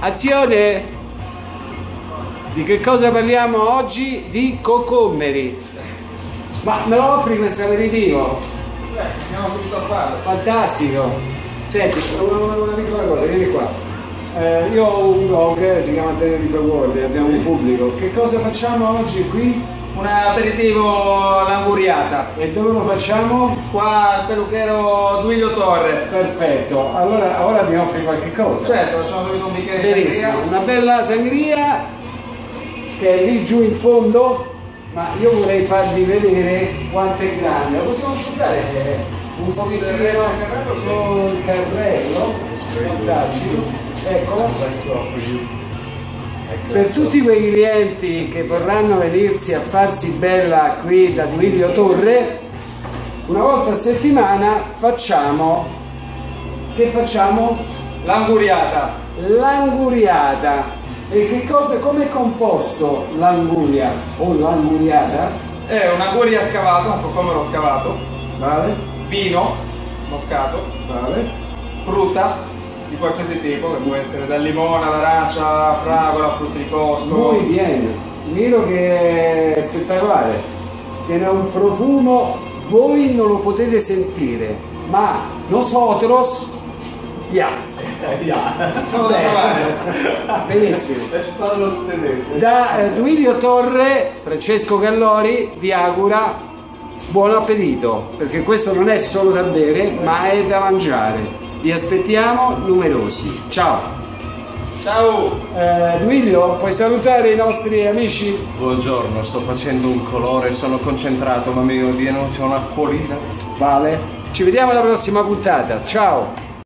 Azione! Di che cosa parliamo oggi? Di cocommeri. Ma me lo offri questo aperitivo? Beh, andiamo subito a farlo. Fantastico! Senti, una, una piccola cosa, vieni qua. Eh, io ho un blog, si chiama Tenerife World, abbiamo un pubblico. Che cosa facciamo oggi qui? Un aperitivo all'anguriata. E dove lo facciamo? Qua al peluchero Duilio Torre. Perfetto, allora ora mi offri qualche cosa. Certo, facciamo subito un bicchiere di Benissimo, sangria. una bella sangria che è lì giù in fondo, ma io vorrei farvi vedere quanto è grande. Lo possiamo spostare un pochino sul carrello? Fantastico. Eccola. Per tutti quei clienti che vorranno venirsi a farsi bella qui da Duilio Torre, una volta a settimana facciamo, che facciamo? L'anguriata. L'anguriata. E che cosa, come è composto l'anguria o l'anguriata? È un'anguria scavata, un cocomero scavato, Vale? vino moscato, Vale? frutta di qualsiasi tipo, che può essere dal limone all'arancia, fragola, frutti di bosco. Muy bien. Miro che è spettacolare. Tiene un profumo, voi non lo potete sentire, ma nosotros, ya. Sono da provare. Benissimo. Da eh, Duilio Torre, Francesco Gallori vi augura buon appetito, perché questo non è solo da bere, ma è da mangiare. Vi aspettiamo numerosi. Ciao. Ciao! Eh, Duilio, puoi salutare i nostri amici? Buongiorno, sto facendo un colore, sono concentrato, ma mi viene c'è un'acquolina. Vale. Ci vediamo alla prossima puntata. Ciao.